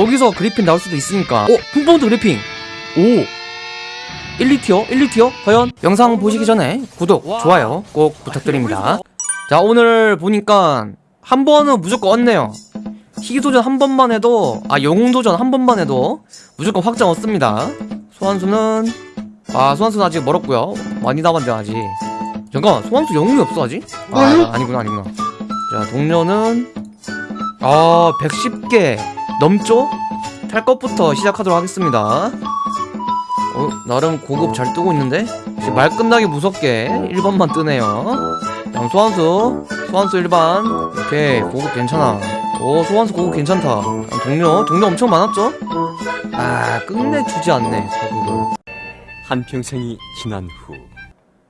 여기서 그리핀 나올 수도 있으니까. 어? 핑퐁드 그리핀. 오. 1, 2티어? 1, 2티어? 과연? 영상 보시기 전에 구독, 좋아요 꼭 부탁드립니다. 자 오늘 보니까 한 번은 무조건 얻네요. 희귀도전 한 번만 해도 아 영웅도전 한 번만 해도 무조건 확정 얻습니다. 소환수는 아 소환수는 아직 멀었고요. 많이 남았는데 아직. 잠깐 소환수 영웅이 없어 아직? 아 아니구나 아니구나. 자 동료는 아 110개 넘죠? 탈 것부터 시작하도록 하겠습니다. 어 나름 고급 잘 뜨고 있는데? 말 끝나기 무섭게 1번만 뜨네요. 다음 소환수. 소환수 1반 오케이 고급 괜찮아. 오 소환수 고급 괜찮다. 동료 동료 엄청 많았죠? 아 끝내 주지 않네 고급을 한평생이 지난 후.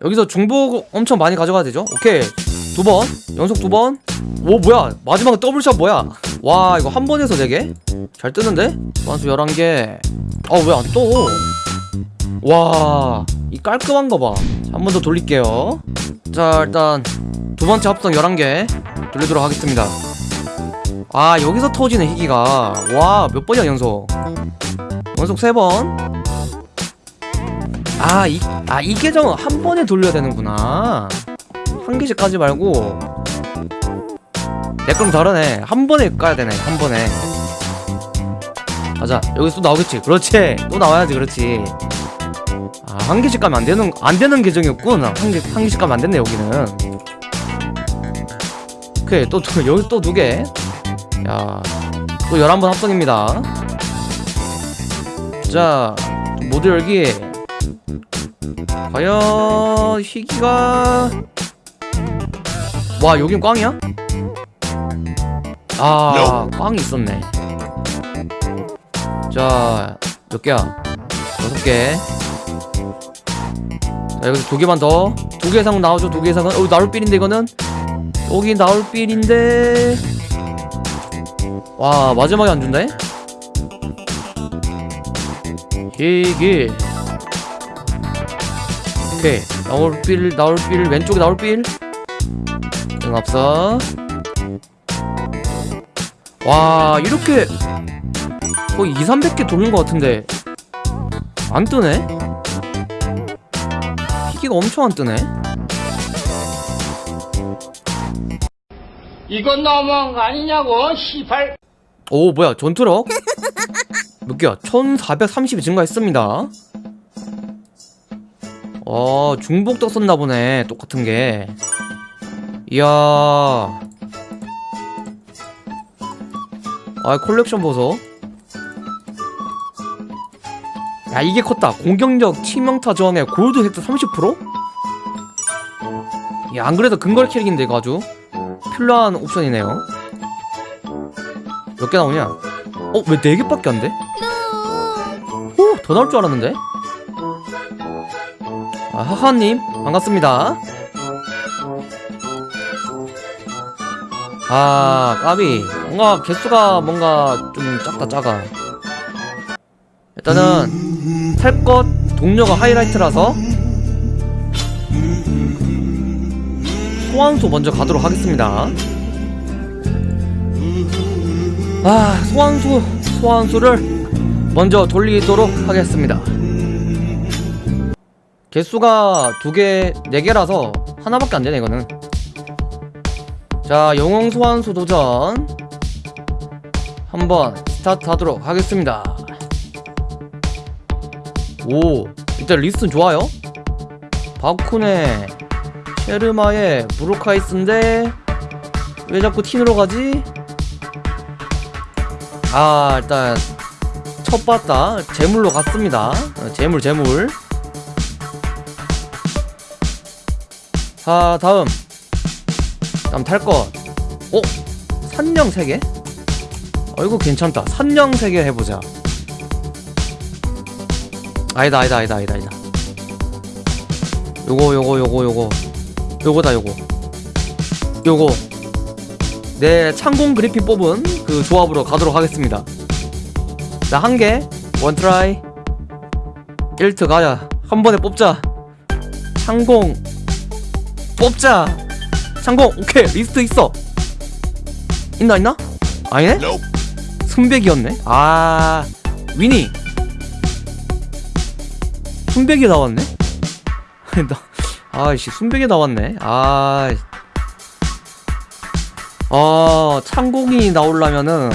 여기서 중복 엄청 많이 가져가야 되죠? 오케이 두 번. 연속 두번오 뭐야? 마지막 더블샷 뭐야 와 이거 한 번에서 4개? 잘 뜨는데? 소환수 11개 아 왜 안 떠? 와 이 깔끔한 거봐 한 번 더 돌릴게요 자 일단 두 번째 합성 11개 돌리도록 하겠습니다 아 여기서 터지네 희귀가 와 몇 번이야 연속 연속 3번 아, 이, 아, 이 계정은 한 번에 돌려야 되는구나. 한 개씩 까지 말고. 내 거랑 다르네. 한 번에 까야 되네, 한 번에. 가자. 여기서 또 나오겠지. 그렇지. 또 나와야지, 그렇지. 아, 한 개씩 까면 안 되는, 안 되는 계정이었군. 한 개, 한 개씩 까면 안 됐네, 여기는. 오케이, 또, 또 여기 또 두 개. 야, 또 11번 합성입니다. 자, 모드 열기. 과연 희귀가 와 여긴 꽝이야? 아 꽝이 있었네 자 몇 개야? 여섯 개 자, 여기서 두 개만 더. 두 개 이상 나오죠, 두 개 이상은. 어, 나올 빌인데, 이거는? 여기 나올 빌인데. 와, 마지막에 안 준대? 희귀. 오케이 나올 빌 나올 빌 왼쪽에 나올 빌응 없어 와 이렇게 거의 2, 300개 도는 것 같은데. 안 뜨네? 희귀가 엄청 안 뜨네. 이건 너무한 거 아니냐고, 시발. 오 뭐야 전투력? 몇 개야? 1430이 증가했습니다. 어 중복도 썼나 보네 똑같은 게. 이야 아 콜렉션 보소 야 이게 컸다 공격력 치명타 저항에 골드 획득 30%? 야 안그래도 근거리 캐릭인데 이거 아주 필요한 옵션이네요 몇 개 나오냐 어? 왜 4개밖에 안 돼? 오! 더 나올 줄 알았는데? 아, 하하님 반갑습니다 아 까비 뭔가 개수가 뭔가 좀 작다 작아 일단은 살 것 동료가 하이라이트라서 소환수 먼저 가도록 하겠습니다 아 소환수 소환수를 먼저 돌리도록 하겠습니다 개수가 두 개, 네 개라서 하나밖에 안 되네, 이거는. 자, 영웅 소환수 도전. 한번 스타트 하도록 하겠습니다. 오, 일단 리스트는 좋아요. 바쿠네, 쉐르마의 브로카이스인데, 왜 자꾸 틴으로 가지? 아, 일단, 첫 봤다. 재물로 갔습니다. 어, 재물, 재물. 자 다음 다음 탈것 어? 산령 3개? 어 이거 괜찮다. 3개 해보자. 아니다 아니다 아니다 아니다 아니다. 요거 요거 요거 요거. 요거다 요거. 요거. 내 창공 그리핀 뽑은 그 조합으로 가도록 하겠습니다. 자 한개. 원트라이. 1트 가자. 한 번에 뽑자. 창공. 뽑자. 창공. 오케이. 리스트 있어. 있나 있나? 아니네? 순백이었네. 아 위니. 순백이 나왔네? 나 아이씨 순백이 나왔네. 아. 어, 창공이 나오려면은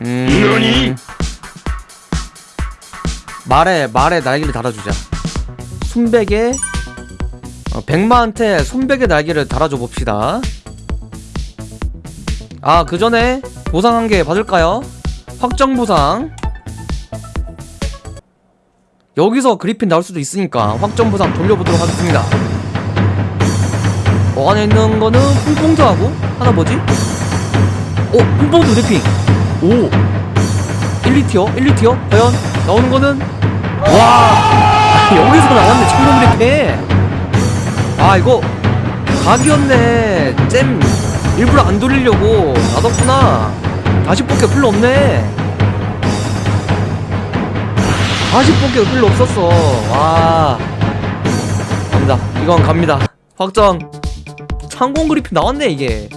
음. 말에 말에 날개를 달아주자. 순백에 어, 백마한테 순백의 날개를 달아줘 봅시다. 아 그 전에 보상 한 개 받을까요? 확정 보상. 여기서 그리핀 나올 수도 있으니까 확정 보상 돌려보도록 하겠습니다. 어 안에 있는 거는 퐁퐁드하고 하나 뭐지? 어 퐁퐁드 그리핀. 오. 1, 2티어 1, 2티어? 과연 나오는 거는? 와! 여기서 나왔네 청룡 그리핀 아 이거 각이었네. 잼 일부러 안 돌리려고 놔뒀구나 다시 뽑기가 별로 없네. 다시 뽑기가 별로 없었어. 와. 갑니다. 이건 갑니다. 확정. 창공 그리핀 나왔네 이게.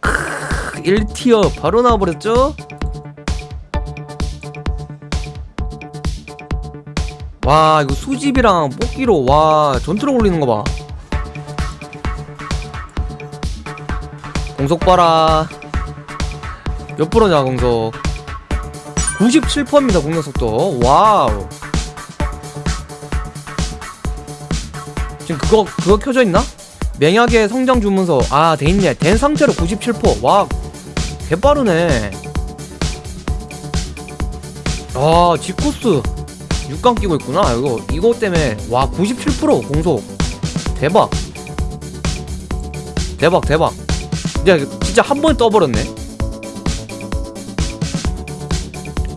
크 1tier 바로 나와버렸죠? 와 이거 수집이랑 뽑기로 와 전투력 올리는 거봐. 공속 봐라 몇 프로냐 공속 97%입니다 공격 속도. wow. 지금 그거 그거 켜져 있나? 맹약의 성장 주문서. 아 돼있네. 된 상태로 97%와 개빠르네. 아 지코스. 6강 끼고 있구나. 이거 이거 때문에. 와 97% 공속. 대박. 대박 대박. 야 진짜 한 번에 떠버렸네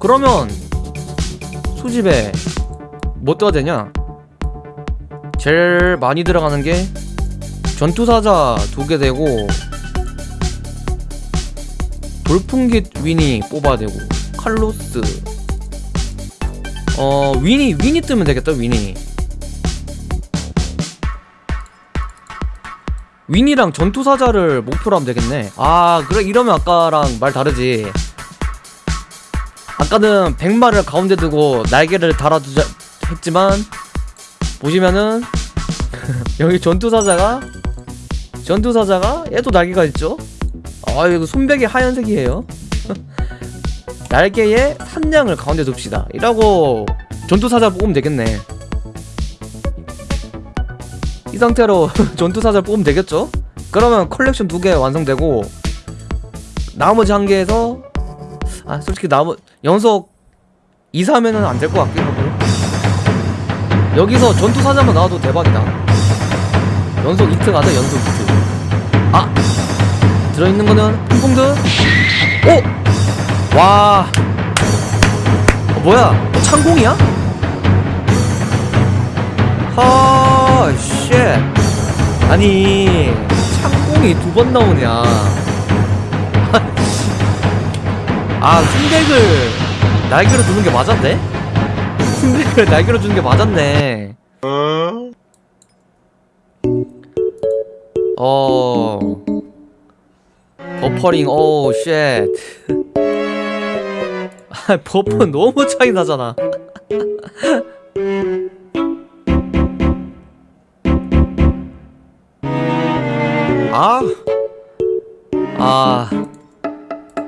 그러면 수집에 뭐 떠야 되냐? 제일 많이 들어가는 게 전투사자 두 개 되고 돌풍깃 위니 뽑아야 되고 칼로스. 어 위니 위니 뜨면 되겠다 위니. 위니랑 전투사자를 목표로 하면 되겠네. 아 그래 이러면 아까랑 말 다르지 아까는 백마를 가운데 두고 날개를 달아두자 했지만 보시면은 여기 전투사자가 전투사자가 얘도 날개가 있죠? 아 이거 손백이 하얀색이에요. 날개에 산냥을 가운데 둡시다. 이라고 전투사자 뽑으면 되겠네. 이 상태로 전투사자 뽑으면 되겠죠? 그러면 컬렉션 두 개 완성되고 나머지 한 개에서 아 솔직히 나머 연속 2, 3회는 안 될 것 같긴 하고 여기서 전투사자만 나와도 대박이다 연속 2등 하자 연속 2등 아 들어있는 거는 퐁퐁드 오! 와 어, 뭐야 어, 창공이야? 하, 쉣. 아니, 창공이 두 번 나오냐. 아, 순백을 날개로 두는 게 맞았네? 순백을 날개로 주는 게 맞았네. 어. 버퍼링, 오, shit. 아, buff 너무 차이 나잖아. 아.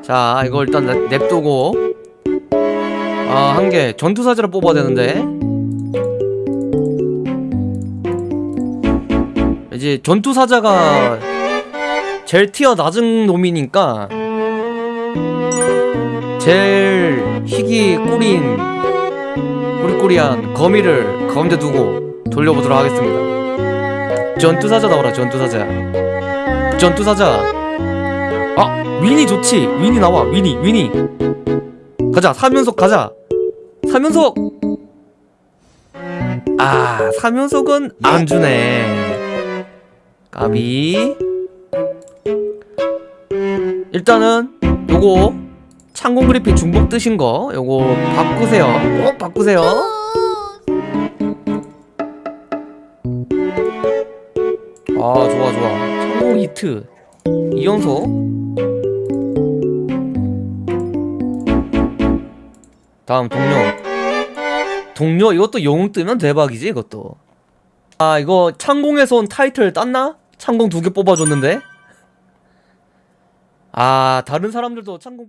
자, 이거 일단 냅- 냅두고. 아, 한 개. 전투사자를 뽑아야 되는데. 이제 전투사자가 제일 티어 낮은 놈이니까 제일 희귀 꾸린 꾸리꾸리한 거미를 가운데 두고 돌려보도록 하겠습니다. 전투사자 나와라 전투사자 전투사자 아 위니 좋지. 위니 나와. 위니 위니 가자. 사면속 가자. 사면속. 아 사면속은 안 주네. 까비. 일단은 요거 창공 그리핀 중복 뜨신 거 요거 바꾸세요. 꼭 바꾸세요. 아 좋아 좋아. 창공 히트. 이연속 다음 동료. 동료 이것도 영웅 뜨면 대박이지 이것도. 아 이거 창공에서 온 타이틀 땄나? 창공 두 개 뽑아줬는데? 아 다른 사람들도 창공